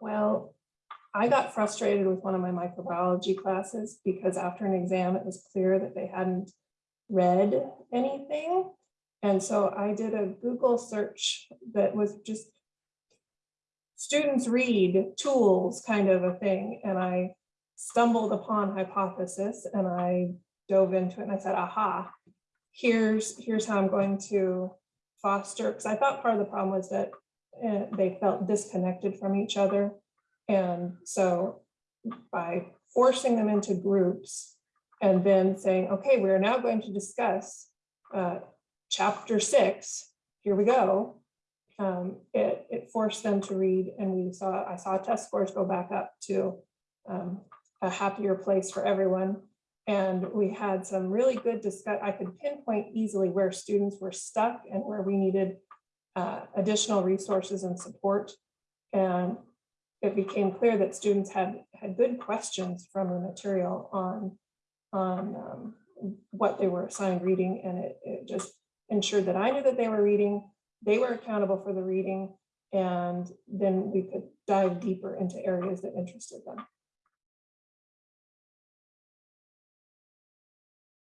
Well, I got frustrated with one of my microbiology classes because after an exam, it was clear that they hadn't read anything. And so I did a Google search that was just students read tools kind of a thing. And I stumbled upon hypothesis and I dove into it and I said, aha, here's, here's how I'm going to foster, because I thought part of the problem was that uh, they felt disconnected from each other. And so by forcing them into groups and then saying, okay, we're now going to discuss uh, chapter six, here we go. Um, it, it forced them to read and we saw, I saw test scores go back up to um, a happier place for everyone. And we had some really good discuss, I could pinpoint easily where students were stuck and where we needed uh, additional resources and support. And it became clear that students had had good questions from the material on on um, what they were assigned reading, and it, it just ensured that I knew that they were reading, they were accountable for the reading, and then we could dive deeper into areas that interested them.